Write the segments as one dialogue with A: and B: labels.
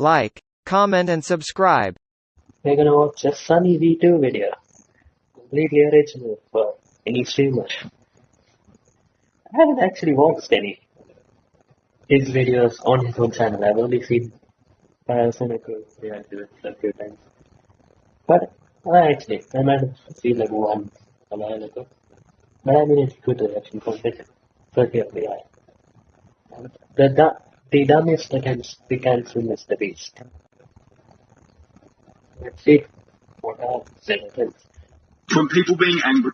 A: like, comment and subscribe.
B: We're gonna watch a Sunny V2 video. Completely original for any streamer. I haven't actually watched any his videos on his own channel. I've only seen Parasonical react to it a few times. But I actually I might have seen like one a while ago. But I mean it's good reaction from it. Certainly I. The du- the dumbest attempts we can film is the beast. Let's see what are sentences.
C: From people being angry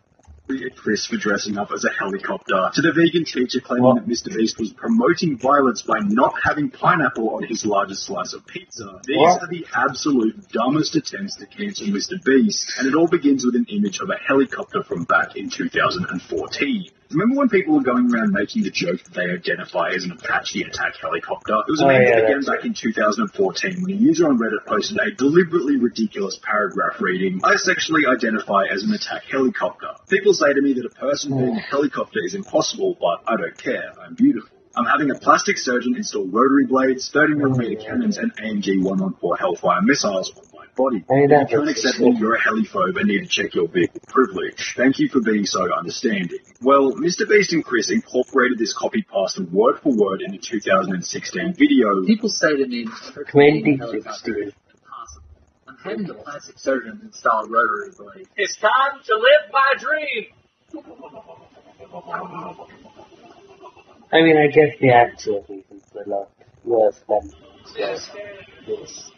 C: at Chris for dressing up as a helicopter, to the vegan teacher claiming
B: What?
C: that Mr. Beast was promoting violence by not having pineapple on his largest slice of pizza. These
B: What?
C: are the absolute dumbest attempts to cancel Mr. Beast, and it all begins with an image of a helicopter from back in 2014. Remember when people were going around making the joke that they identify as an Apache attack helicopter? It was a
B: Oh,
C: meme
B: yeah,
C: began back in 2014 when a user on Reddit posted a deliberately ridiculous paragraph reading, I sexually identify as an attack helicopter. People say to me that a person oh. being a helicopter is impossible, but I don't care. I'm beautiful. I'm having a plastic surgeon install rotary blades, 30mm cannons, and AMG 114 Hellfire missiles body.
B: I
C: If you can't accept that you're a heliphobe and need to check your vehicle privilege. Thank you for being so understanding. Well, Mr. Beast and Chris incorporated this copy pasta word for word in the 2016 video.
D: People say to me,
B: Twenty
D: helicopter
B: sixteen.
D: I'm having the plastic surgeon install rotary blade.
E: It's time to live my dream.
B: I mean, I guess the actual reasons are a lot worse than
D: Yes.
B: this.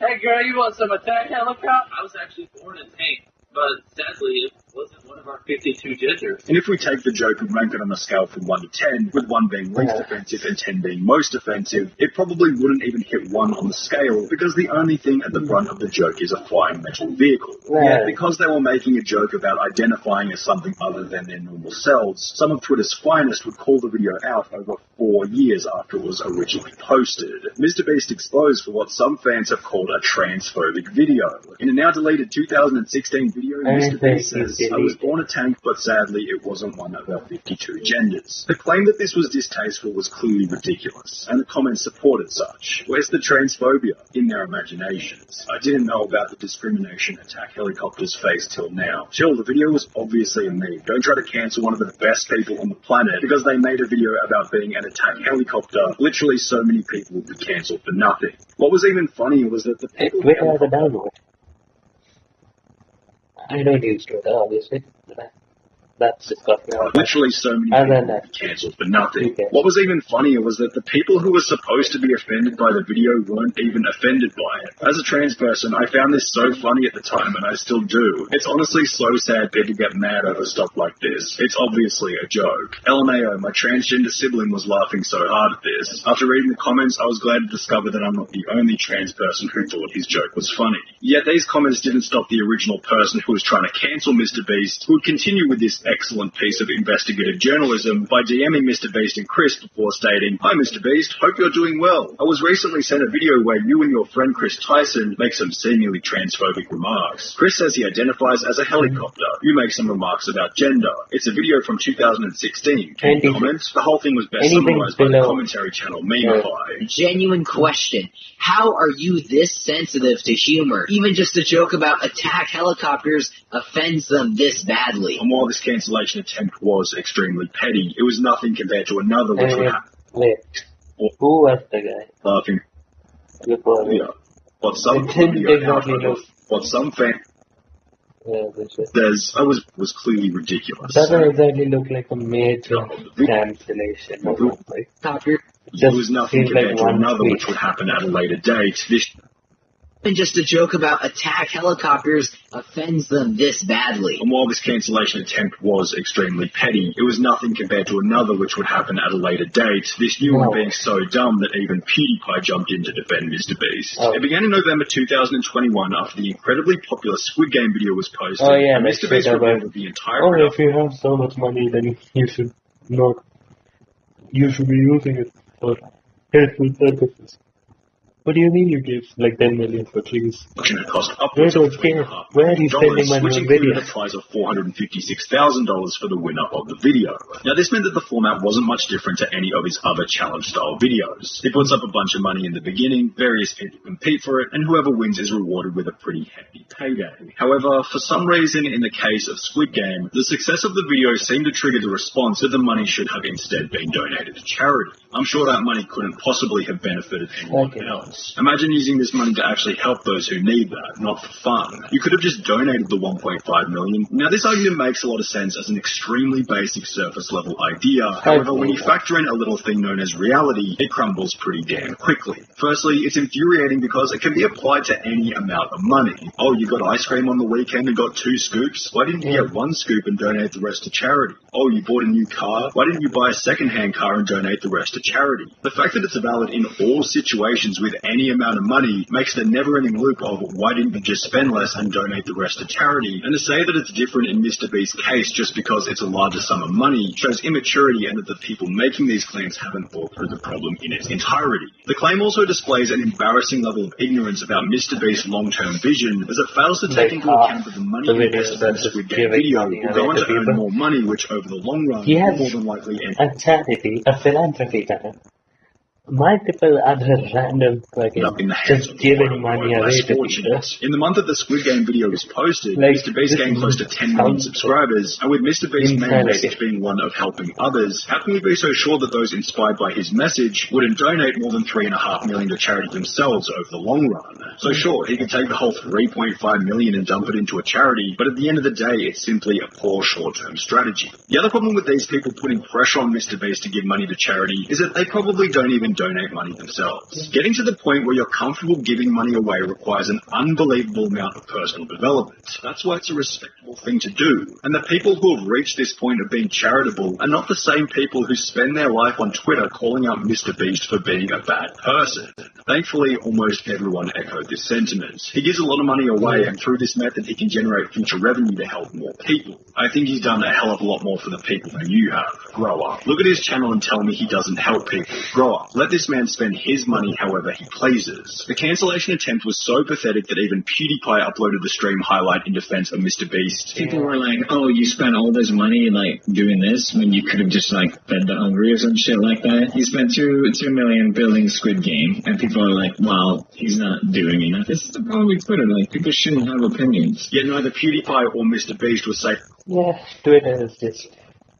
E: Hey girl, you want some attack helicopter? I was actually born in tank, but sadly wasn't one of our 52 genders.
C: And if we take the joke and rank it on a scale from 1 to 10, with 1 being least
B: Yeah.
C: offensive and 10 being most offensive, it probably wouldn't even hit 1 on the scale because the only thing at the front of the joke is a flying metal vehicle.
B: Yeah.
C: Yet, because they were making a joke about identifying as something other than their normal selves, some of Twitter's finest would call the video out over four years after it was originally posted. Mr. Beast exposed for what some fans have called a transphobic video. In a now deleted 2016 video, Mr. Beast says,
B: it's
C: I was born a tank, but sadly it wasn't one of our 52 genders. The claim that this was distasteful was clearly ridiculous, and the comments supported such. Where's the transphobia? In their imaginations. I didn't know about the discrimination attack helicopters face till now. Chill, the video was obviously a meme. Don't try to cancel one of the best people on the planet because they made a video about being an attack helicopter. Literally so many people would be cancelled for nothing. What was even funny was that the people
B: Twitter has a download. I don't use Twitter, obviously. But that- That's disgusting.
C: Literally so many
B: Other
C: people
B: that.
C: cancelled for nothing.
B: Okay.
C: What was even funnier was that the people who were supposed to be offended by the video weren't even offended by it. As a trans person, I found this so funny at the time, and I still do. It's honestly so sad people get mad over stuff like this. It's obviously a joke. LMAO, my transgender sibling was laughing so hard at this. After reading the comments, I was glad to discover that I'm not the only trans person who thought his joke was funny. Yet these comments didn't stop the original person who was trying to cancel Mr. Beast, who would continue with this excellent piece of investigative journalism by DMing Mr. Beast and Chris before stating, Hi Mr. Beast, hope you're doing well. I was recently sent a video where you and your friend Chris Tyson make some seemingly transphobic remarks. Chris says he identifies as a helicopter. You make some remarks about gender. It's a video from 2016. Can you comment? The whole thing was best summarized by the commentary channel Memify.
D: Genuine question. How are you this sensitive to humor? Even just a joke about attack helicopters offends them this badly.
C: And while this cancellation attempt was extremely petty, it was nothing compared to another which would
B: eh,
C: happen.
B: wait. Who was the guy?
C: Laughing.
B: Before
C: Yeah. What some
B: It exactly
C: out of
B: look-
C: what some fan
B: Yeah, this is-
C: says I was was clearly ridiculous.
B: doesn't exactly look like a major cancellation or something.
D: Helicopter.
C: There was nothing
B: seems like
C: compared to
B: one
C: another
B: tweet.
C: which would happen at a later date. This
D: Even just a joke about attack helicopters offends them this badly.
C: and while this cancellation attempt was extremely petty, it was nothing compared to another which would happen at a later date. This new one
B: No.
C: being so dumb that even PewDiePie jumped in to defend Mr. Beast.
B: Oh.
C: It began in November 2021 after the incredibly popular Squid Game video was posted.
B: Oh, yeah,
C: and Mr. Beast
B: right,
C: revealed the entire
B: Oh,
C: production
B: if you have so much money, then you should not. You should be using it for helpful purposes. What do you mean you give like 10 million for trees?
C: Had cost
B: Where
C: of
B: don't
C: three and a
B: care.
C: half
B: Where
C: million
B: you spending
C: dollars,
B: money
C: which
B: on
C: included a
B: videos?
C: prize of four hundred and fifty-six thousand dollars for the winner of the video. Now, this meant that the format wasn't much different to any of his other challenge-style videos. He puts up a bunch of money in the beginning, various people compete for it, and whoever wins is rewarded with a pretty hefty payday. However, for some reason, in the case of Squid Game, the success of the video seemed to trigger the response that the money should have instead been donated to charity. I'm sure that money couldn't possibly have benefited anyone
B: Okay.
C: else. Imagine using this money to actually help those who need that, not for fun. You could have just donated the 1.5 million. Now this argument makes a lot of sense as an extremely basic surface level idea. However, when you factor in a little thing known as reality, it crumbles pretty damn quickly. Firstly, it's infuriating because it can be applied to any amount of money. Oh, you got ice cream on the weekend and got two scoops? Why didn't you get one scoop and donate the rest to charity? Oh, you bought a new car? Why didn't you buy a second-hand car and donate the rest to charity? The fact that it's valid in all situations with any amount of money makes the never-ending loop of why didn't you just spend less and donate the rest to charity? And to say that it's different in Mr. Beast's case just because it's a larger sum of money shows immaturity and that the people making these claims haven't thought through the problem in its entirety. The claim also displays an embarrassing level of ignorance about Mr. Beast's long-term vision as it fails to take into account that the money invested in Squid Game video will go on
B: to
C: earn more money, which over the long run
B: He
C: will
B: has
C: more than likely end
B: a charity, a philanthropy channel. Multiple other random fucking
C: up in the hands
B: just
C: of
B: giving
C: the
B: money away.
C: In the month that the Squid Game video was posted,
B: Like,
C: Mr. Beast gained close to 10 million subscribers, and with Mr. Beast's main message being one of helping others, how can we be so sure that those inspired by his message wouldn't donate more than three and a half million to charity themselves over the long run? So sure, he could take the whole 3.5 million and dump it into a charity, but at the end of the day, it's simply a poor short-term strategy. The other problem with these people putting pressure on Mr. Beast to give money to charity is that they probably don't even donate money themselves. Getting to the point where you're comfortable giving money away requires an unbelievable amount of personal development. That's why it's a respectable thing to do. And the people who have reached this point of being charitable are not the same people who spend their life on Twitter calling out Mr. Beast for being a bad person. Thankfully, almost everyone echoed this sentiment. He gives a lot of money away, and through this method, he can generate future revenue to help more people. I think he's done a hell of a lot more for the people than you have. Grow up. Look at his channel and tell me he doesn't help people. Grow up. Let this man spend his money however he pleases. The cancellation attempt was so pathetic that even PewDiePie uploaded the stream highlight in defense of Mr. Beast.
F: People were like, "Oh, you spent all this money like doing this when you could have just like fed the hungry or some shit like that. You spent two two million building Squid Game, and people are like, "Well, he's not doing enough." This is the problem with Twitter. Like, people shouldn't have opinions.
C: Yet neither PewDiePie or Mr. Beast was safe
B: Yeah, Twitter is just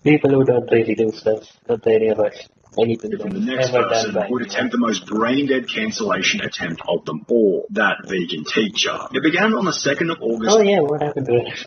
B: people who don't really do stuff, don't really about anything
C: from the next
B: ever
C: person
B: by
C: would attempt the most brain-dead cancellation attempt of them all, that vegan teacher. It began on the 2nd of August
B: Oh yeah, what happened to it?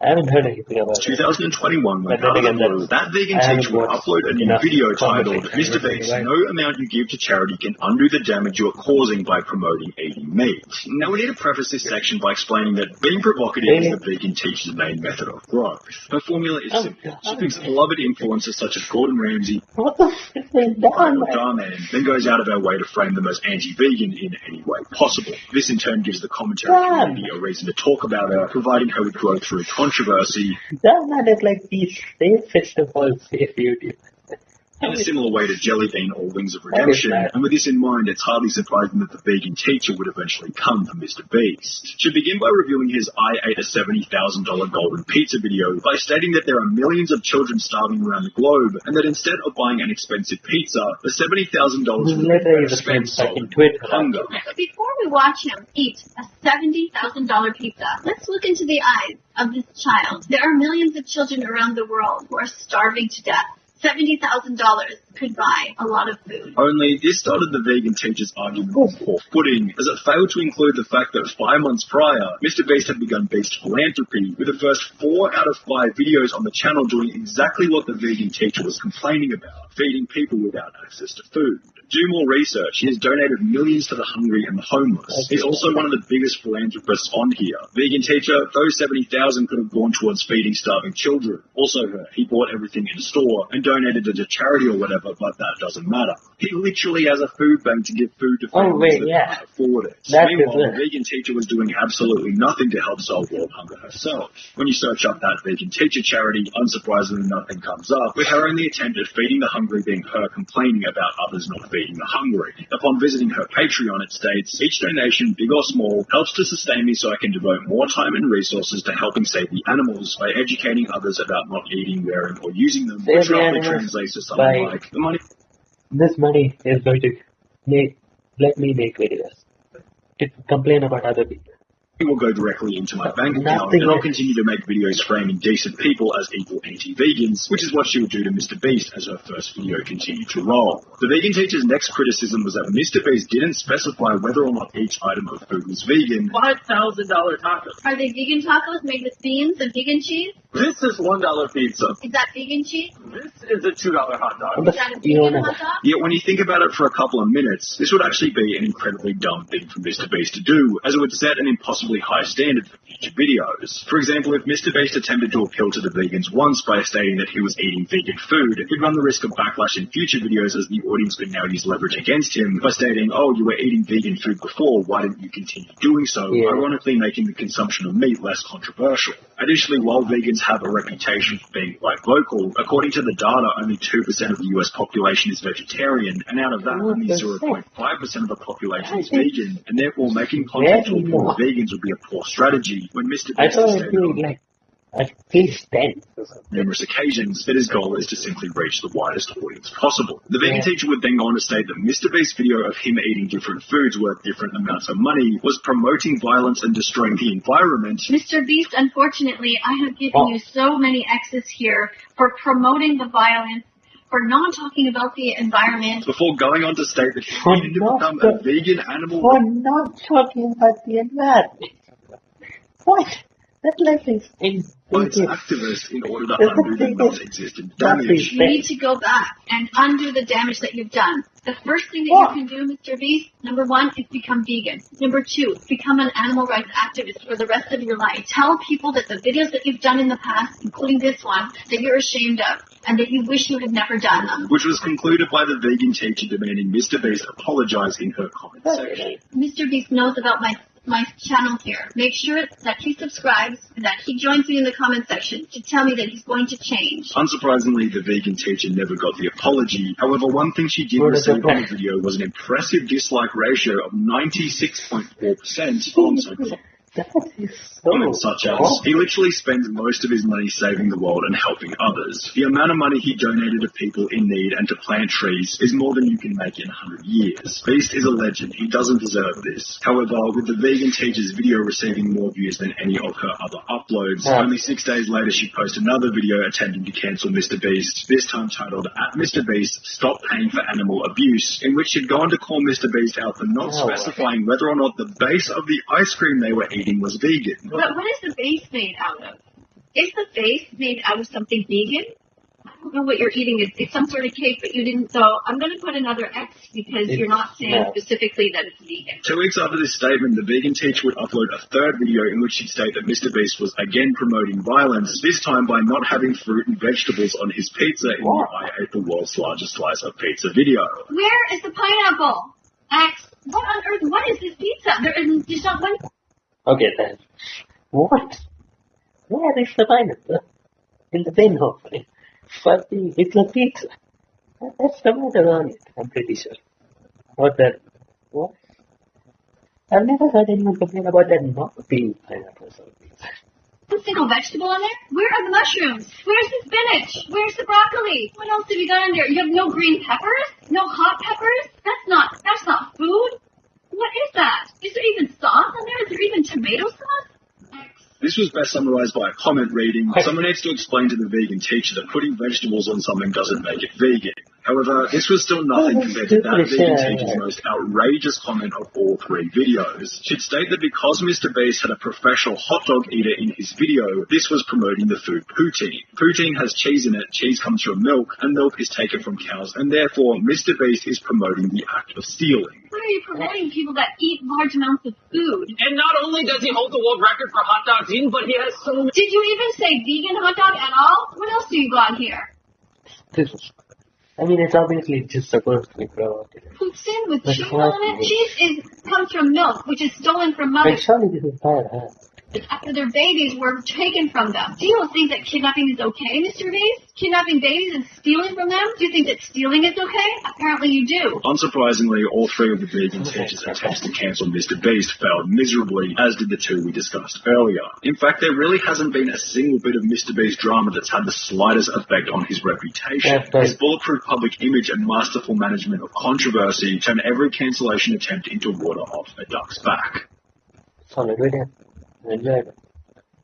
B: I haven't heard anything about it.
C: 2021 when out of the blue, that vegan teacher
B: will
C: upload a new video titled Mr. Beast,
B: right?
C: no amount you give to charity can undo the damage you are causing by promoting eating meat. Now we need to preface this section by explaining that being provocative
B: Really?
C: is the vegan teacher's main method of growth. Her formula is
B: Oh,
C: simple. She picks beloved influencers such as Gordon Ramsay,
B: What the fuck done?
C: Darman, then goes out of our way to frame them as anti-vegan in any way possible. This in turn gives the commentary community a reason to talk about her, providing her with growth through controversy,
B: That man is like the safest of all safe YouTube.
C: In a similar way to Jellybean or Wings of Redemption, and with this in mind, it's hardly surprising that the vegan teacher would eventually come from Mr. Beast. Should begin by reviewing his I ate a $70,000 golden pizza video by stating that there are millions of children starving around the globe, and that instead of buying an expensive pizza, the $70,000 would be
B: Literally
C: better
B: the same
C: spent
B: fucking
C: solving
B: Twitter.
C: hunger.
G: So before we watch him eat a $70,000 pizza, let's look into the eyes of this child. There are millions of children around the world who are starving to death. $70,000 could buy a lot of food.
C: Only this started the vegan teacher's argument oh. on poor footing, as it failed to include the fact that five months prior, Mr. Beast had begun Beast Philanthropy, with the first four out of five videos on the channel doing exactly what the vegan teacher was complaining about, feeding people without access to food. Do more research. He has donated millions to the hungry and the homeless. Oh, He's also one of the biggest philanthropists on here. Vegan teacher, those 70,000 could have gone towards feeding starving children. Also her, he bought everything in a store and donated it to charity or whatever, but that doesn't matter. He literally has a food bank to give food to
B: Oh,
C: families
B: wait,
C: that
B: yeah.
C: can't afford it.
B: That's
C: Meanwhile, the vegan teacher was doing absolutely nothing to help solve world hunger herself. When you search up that vegan teacher charity, unsurprisingly nothing comes up, with her only attempt at feeding the hungry being her complaining about others not feeding the hungry. Upon visiting her Patreon, it states, each donation, big or small, helps to sustain me so I can devote more time and resources to helping save the animals by educating others about not eating, wearing, or using them,
B: Save
C: which
B: the
C: roughly translates to something like, the money
B: This money is going to make, let me make videos. To complain about other people.
C: It will go directly into my bank account, and I'll continue to make videos framing decent people as equal anti-vegans, which is what she would do to Mr. Beast as her first video continued to roll. The vegan teacher's next criticism was that Mr. Beast didn't specify whether or not each item of food was vegan,
E: Five thousand dollar tacos.
G: Are they vegan tacos made with beans and vegan cheese?
E: This is one dollar pizza.
G: Is that vegan cheese?
E: This is a two dollar hot dog.
G: Is that a
B: you
G: vegan
B: know,
G: hot dog?
C: Yet when you think about it for a couple of minutes, this would actually be an incredibly dumb thing for Mr. Beast to do, as it would set an impossibly high standard for future videos. For example, if Mr. Beast attempted to appeal to the vegans once by stating that he was eating vegan food, he'd run the risk of backlash in future videos as the audience could now use leverage against him by stating, oh, you were eating vegan food before, why didn't you continue doing so?
B: Yeah.
C: Ironically making the consumption of meat less controversial. Additionally, while vegans have a reputation for being quite vocal, according to the data, only 2% of the US population is vegetarian, and out of that,
B: What
C: only 0.5% of the population is vegan, and therefore making content to
B: Very
C: appeal
B: low.
C: to vegans would be a poor strategy. When Mr.
B: I
C: Beast
B: thought
C: has
B: it'd
C: stated on
B: like at least 10 or something.
C: numerous occasions that his goal is to simply reach the widest audience possible. The vegan
B: Yeah.
C: teacher would then go on to state that Mr. Beast's video of him eating different foods worth different amounts of money was promoting violence and destroying the environment
G: Mr. Beast, unfortunately, I have given
B: Oh.
G: you so many X's here for promoting the violence, for not talking about the environment.
C: before going on to state that he
B: For
C: needed to become
B: the-
C: a vegan animal
B: For not talking about the environment. What? That life is in
C: rights
B: in-
C: activist in order to
B: That's the
C: undo the non-existent damage.
G: You need to go back and undo the damage that you've done. The first thing that
B: What?
G: you can do, Mr. Beast, number one, is become vegan. Number two, become an animal rights activist for the rest of your life. Tell people that the videos that you've done in the past, including this one, that you're ashamed of and that you wish you had never done them.
C: Which was concluded by the vegan teacher demanding Mr. Beast apologize in her comment section.
G: Mr. Beast knows about my my channel here. Make sure that he subscribes and that he joins me in the comment section to tell me that he's going to change.
C: Unsurprisingly, the vegan teacher never got the apology. However, one thing she did receive
B: the
C: on the video was an impressive dislike ratio of 96.4% on so
B: That is so
C: such as, he literally spends most of his money saving the world and helping others. The amount of money he donated to people in need and to plant trees is more than you can make in 100 years. Beast is a legend. He doesn't deserve this. However, with the vegan teacher's video receiving more views than any of her other uploads,
B: Yeah.
C: only six days later she posted another video attempting to cancel Mr. Beast, this time titled, At Mr. Beast, Stop Paying for Animal Abuse, in which she'd gone to call Mr. Beast out for not
B: Oh.
C: specifying whether or not the base of the ice cream they were eating was vegan.
G: But what is the base made out of? Is the base made out of something vegan? I don't know what you're eating. It's, it's some sort of cake, but you didn't. So I'm going to put another X because
B: It's
G: you're not saying
B: not.
G: specifically that it's vegan.
C: Two weeks after this statement, the vegan teacher would upload a third video in which she'd state that Mr. Beast was again promoting violence, this time by not having fruit and vegetables on his pizza in
B: What?
C: the I ate the world's largest slice of pizza video.
G: Where is the pineapple? X. What on earth? What is this pizza? There isn't. There's not one.
B: Okay then. What? Where is the pineapple? In the bin hopefully. But the, a pizza. That's the matter on it, I'm pretty sure. What the what? I've never heard anyone complain about that not being pineapples on.
G: One single vegetable in there? Where are the mushrooms? Where's the spinach? Where's the broccoli? What else have you got in there? You have no green peppers? No hot peppers? That's not that's not food. What is that? Is there even sauce in there? Is there even tomato sauce?
C: This was best summarized by a comment reading, someone needs to explain to the vegan teacher that putting vegetables on something doesn't make it vegan. However, this was still nothing
B: Oh,
C: compared to that
B: stupid,
C: vegan teacher's most outrageous comment of all three videos. She'd state that because Mr. Beast had a professional hot dog eater in his video, this was promoting the food poutine. Poutine has cheese in it, cheese comes from milk, and milk is taken from cows, and therefore Mr. Beast is promoting the act of stealing.
G: Why are you promoting people that eat large amounts of food?
E: And not only does he hold the world record for hot dogs eaten, but he has so many.
G: Did you even say vegan hot dog at all? What else do you got here?
B: This is, I mean, it's obviously just supposed to be provocative.
G: Poutine with
B: But
G: cheese on it?
B: is-
G: Cheese is comes from milk, which is stolen from
B: Like,
G: mothers.
B: surely this is bad, huh?
G: After their babies were taken from them. Do you think that kidnapping is okay, Mr. Beast? Kidnapping babies and stealing from them? Do you think that stealing is okay? Apparently you do.
C: Unsurprisingly, all three of the vegan teachers' attempts to cancel Mr. Beast failed miserably, as did the two we discussed earlier. In fact, there really hasn't been a single bit of Mr. Beast drama that's had the slightest effect on his reputation.
B: That's right.
C: His bulletproof public image and masterful management of controversy turn every cancellation attempt into water off a duck's back.
B: Solid video.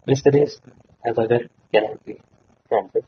B: Mr. Beast, as get out from it.